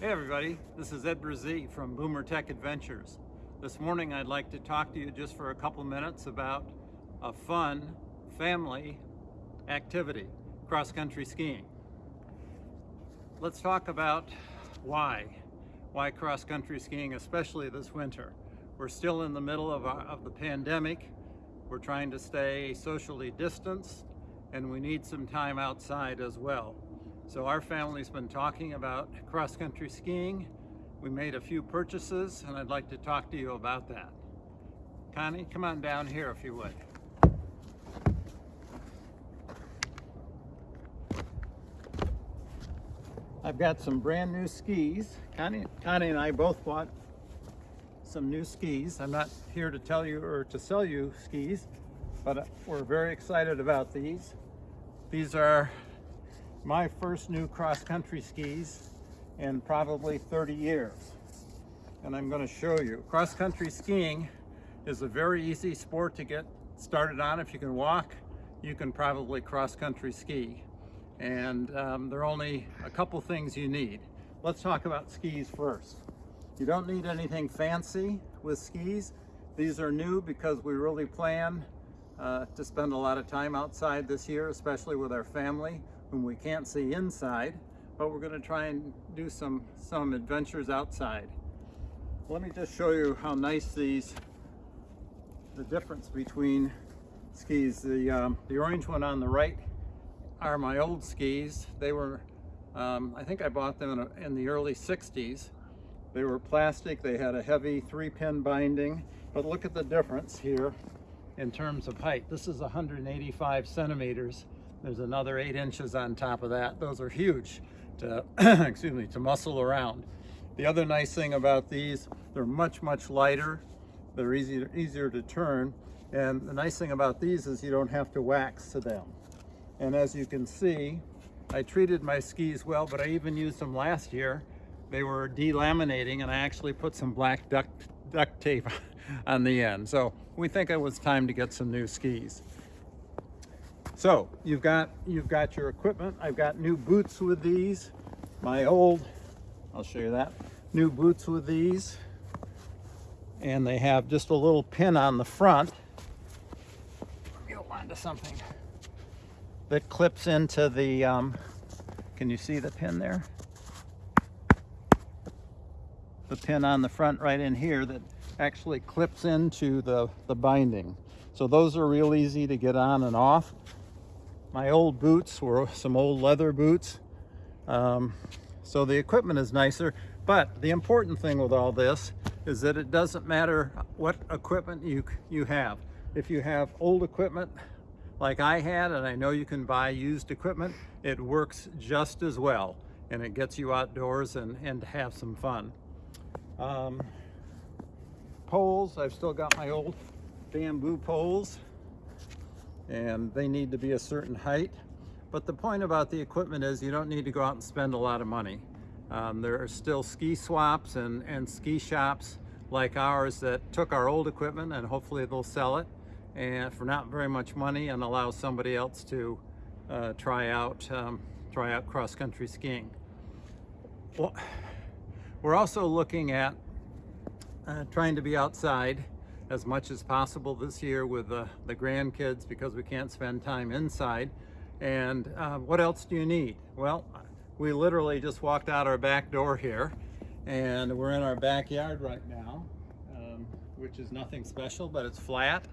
Hey everybody, this is Ed Brazee from Boomer Tech Adventures. This morning I'd like to talk to you just for a couple minutes about a fun family activity, cross-country skiing. Let's talk about why. Why cross-country skiing, especially this winter. We're still in the middle of, our, of the pandemic. We're trying to stay socially distanced and we need some time outside as well. So our family's been talking about cross-country skiing. We made a few purchases and I'd like to talk to you about that. Connie, come on down here if you would. I've got some brand new skis. Connie, Connie and I both bought some new skis. I'm not here to tell you or to sell you skis, but we're very excited about these. These are my first new cross-country skis in probably 30 years. And I'm going to show you. Cross-country skiing is a very easy sport to get started on. If you can walk, you can probably cross-country ski. And um, there are only a couple things you need. Let's talk about skis first. You don't need anything fancy with skis. These are new because we really plan uh, to spend a lot of time outside this year, especially with our family whom we can't see inside, but we're going to try and do some, some adventures outside. Let me just show you how nice these, the difference between skis. The, um, the orange one on the right are my old skis. They were, um, I think I bought them in, a, in the early 60s. They were plastic, they had a heavy three pin binding, but look at the difference here in terms of height. This is 185 centimeters there's another eight inches on top of that. Those are huge to, excuse me, to muscle around. The other nice thing about these, they're much, much lighter. They're easier, easier to turn. And the nice thing about these is you don't have to wax to them. And as you can see, I treated my skis well, but I even used them last year. They were delaminating and I actually put some black duct, duct tape on the end. So we think it was time to get some new skis. So you've got you've got your equipment. I've got new boots with these. My old, I'll show you that. New boots with these. And they have just a little pin on the front. Let me hold on to something that clips into the, um, can you see the pin there? The pin on the front right in here that actually clips into the, the binding. So those are real easy to get on and off. My old boots were some old leather boots. Um, so the equipment is nicer, but the important thing with all this is that it doesn't matter what equipment you, you have. If you have old equipment like I had, and I know you can buy used equipment, it works just as well and it gets you outdoors and, and have some fun. Um, poles, I've still got my old bamboo poles and they need to be a certain height. But the point about the equipment is you don't need to go out and spend a lot of money. Um, there are still ski swaps and, and ski shops like ours that took our old equipment and hopefully they'll sell it and for not very much money and allow somebody else to uh, try out um, try out cross-country skiing. Well, we're also looking at uh, trying to be outside as much as possible this year with the, the grandkids because we can't spend time inside. And uh, what else do you need? Well, we literally just walked out our back door here and we're in our backyard right now, um, which is nothing special, but it's flat.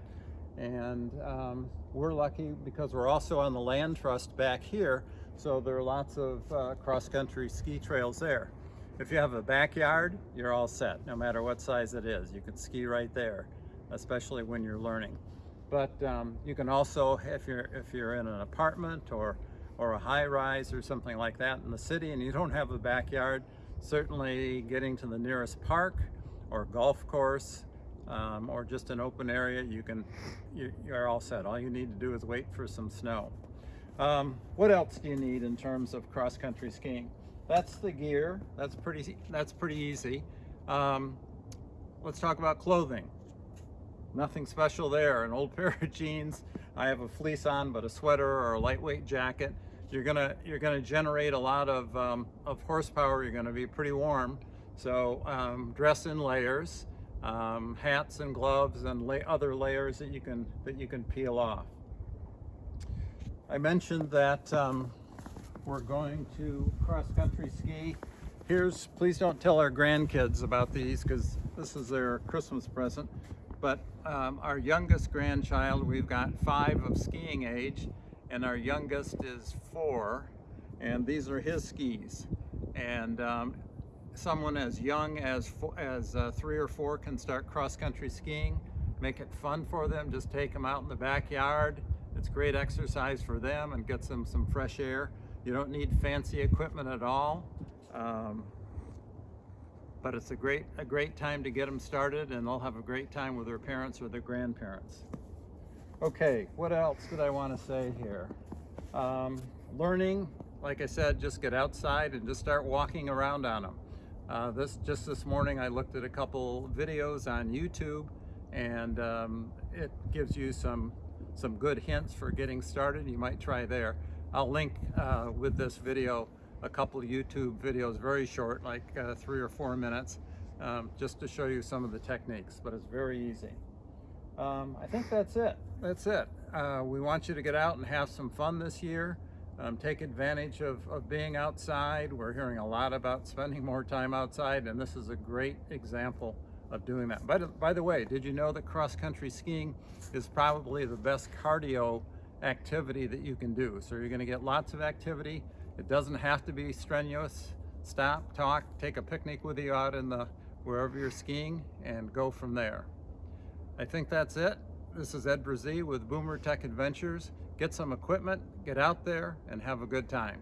And um, we're lucky because we're also on the land trust back here. So there are lots of uh, cross-country ski trails there. If you have a backyard, you're all set, no matter what size it is. You can ski right there especially when you're learning. But um, you can also, if you're, if you're in an apartment or, or a high rise or something like that in the city and you don't have a backyard, certainly getting to the nearest park or golf course um, or just an open area, you can, you, are all set. All you need to do is wait for some snow. Um, what else do you need in terms of cross-country skiing? That's the gear. That's pretty, that's pretty easy. Um, let's talk about clothing nothing special there. An old pair of jeans, I have a fleece on, but a sweater or a lightweight jacket. you're gonna you're gonna generate a lot of um, of horsepower. You're gonna be pretty warm, so um, dress in layers, um, hats and gloves, and lay other layers that you can that you can peel off. I mentioned that um, we're going to cross country ski. Here's please don't tell our grandkids about these because this is their Christmas present. But um, our youngest grandchild, we've got five of skiing age, and our youngest is four, and these are his skis. And um, someone as young as as uh, three or four can start cross-country skiing. Make it fun for them. Just take them out in the backyard. It's great exercise for them and gets them some fresh air. You don't need fancy equipment at all. Um, but it's a great a great time to get them started and they'll have a great time with their parents or their grandparents. Okay what else did i want to say here? Um, learning like i said just get outside and just start walking around on them uh, this just this morning i looked at a couple videos on youtube and um, it gives you some some good hints for getting started. You might try there. I'll link uh, with this video a couple YouTube videos, very short, like uh, three or four minutes, um, just to show you some of the techniques, but it's very easy. Um, I think that's it. That's it. Uh, we want you to get out and have some fun this year. Um, take advantage of, of being outside. We're hearing a lot about spending more time outside, and this is a great example of doing that. By the, by the way, did you know that cross-country skiing is probably the best cardio activity that you can do? So you're going to get lots of activity. It doesn't have to be strenuous. Stop, talk, take a picnic with you out in the wherever you're skiing and go from there. I think that's it. This is Ed Brazee with Boomer Tech Adventures. Get some equipment, get out there, and have a good time.